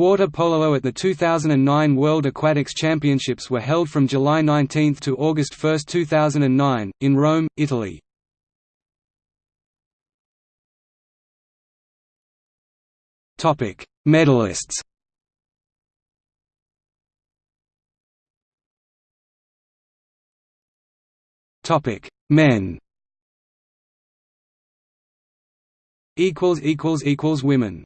Water polo at the 2009 World Aquatics Championships were held from July 19 to August 1, 2009, in Rome, Italy. Medalists. Men. Women.